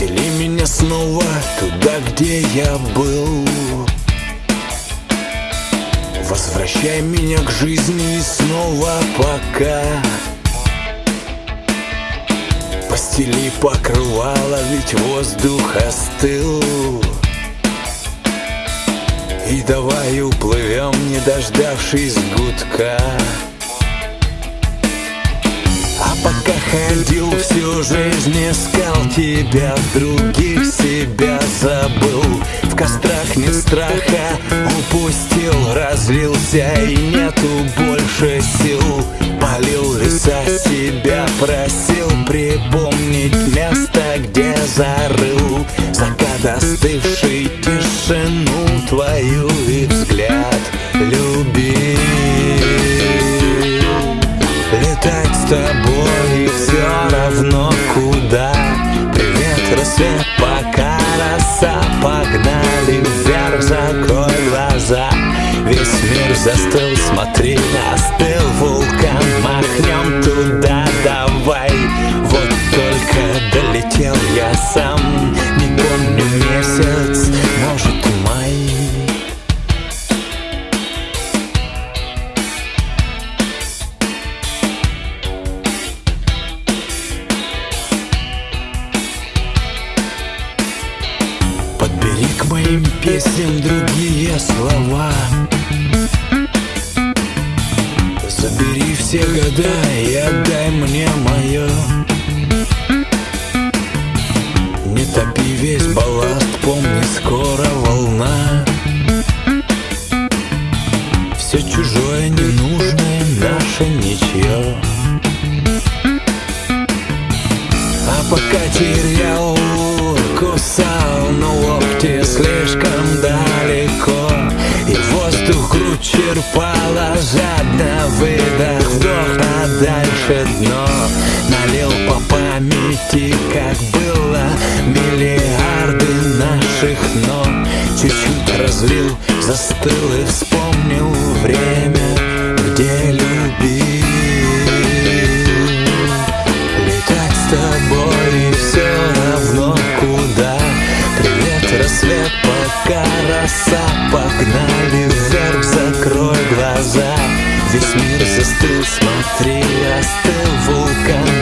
меня снова туда, где я был. Возвращай меня к жизни снова пока. Постели покрывало, ведь воздух остыл. И давай уплывем, не дождавшись гудка пока ходил всю жизнь, искал тебя других себя забыл. В кострах нет страха, упустил, разлился И нету больше сил. Полил леса, себя просил Припомнить место, где зарыл. Закат остывший тишину твою И взгляд любил Рассвет, пока роса Погнали вверх, закрой глаза. Весь мир застыл, смотри, остыл вулкан Махнем туда, давай. Вот только долетел я сам песням другие слова. Забери все года и отдай мне мое Не топи весь балласт, помни, скоро волна. Все чужое, ненужное, наше ничье А пока терял, кусал, но локти слишком далеко И воздух грудь черпала жадно. Выдох, вдох, а дальше дно. Налил по памяти, как было Миллиарды наших но Чуть-чуть разлил, застыл и вспомнил время, где любил Погнали вверх, закрой глаза. Весь мир застыл, смотри, остыл вулкан